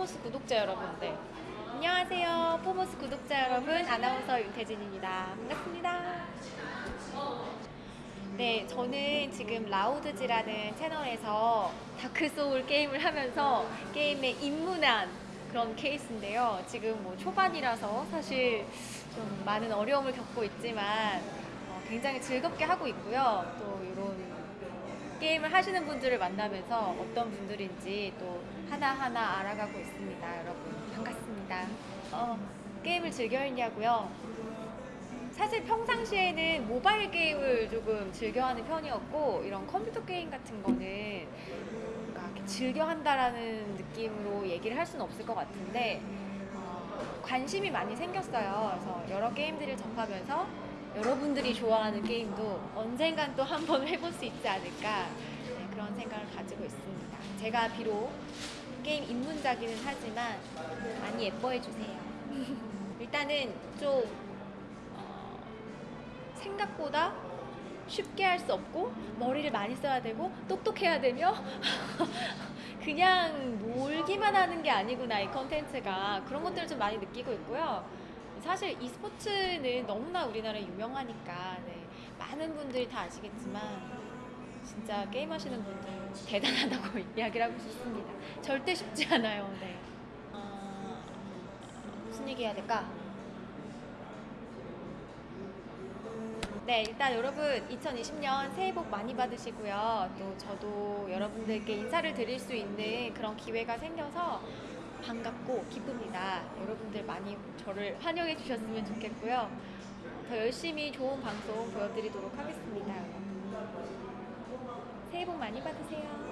구독자 여러분들. 안녕하세요. 포모스 구독자 여러분 아나운서 윤태진입니다. 반갑습니다. 네 저는 지금 라우드즈라는 채널에서 다크소울 게임을 하면서 게임에 입문한 그런 케이스인데요. 지금 뭐 초반이라서 사실 좀 많은 어려움을 겪고 있지만 어, 굉장히 즐겁게 하고 있고요. 또 이런 게임을 하시는 분들을 만나면서 어떤 분들인지 또 하나하나 알아가고 있습니다. 여러분 반갑습니다. 어, 게임을 즐겨 했냐고요? 사실 평상시에는 모바일 게임을 조금 즐겨하는 편이었고 이런 컴퓨터 게임 같은 거는 뭔가 이렇게 즐겨 한다라는 느낌으로 얘기를 할 수는 없을 것 같은데 어, 관심이 많이 생겼어요. 그래서 여러 게임들을 접하면서 여러분들이 좋아하는 게임도 언젠간 또 한번 해볼 수 있지 않을까 네, 그런 생각을 가지고 있습니다. 제가 비록 게임 입문자기는 하지만 많이 예뻐해 주세요. 일단은 좀 어, 생각보다 쉽게 할 수 없고 머리를 많이 써야 되고 똑똑해야 되며 그냥 놀기만 하는 게 아니구나 이 컨텐츠가 그런 것들을 좀 많이 느끼고 있고요. 사실 e스포츠는 너무나 우리나라에 유명하니까 네, 많은 분들이 다 아시겠지만 진짜 게임 하시는 분들 대단하다고 이야기를 하고 싶습니다. 절대 쉽지 않아요. 네. 어, 무슨 얘기 해야 될까? 네, 일단 여러분 2020년 새해 복 많이 받으시고요. 또 저도 여러분들께 인사를 드릴 수 있는 그런 기회가 생겨서 반갑고 기쁩니다. 여러분들 많이 저를 환영해 주셨으면 좋겠고요. 더 열심히 좋은 방송 보여드리도록 하겠습니다. 새해 복 많이 받으세요.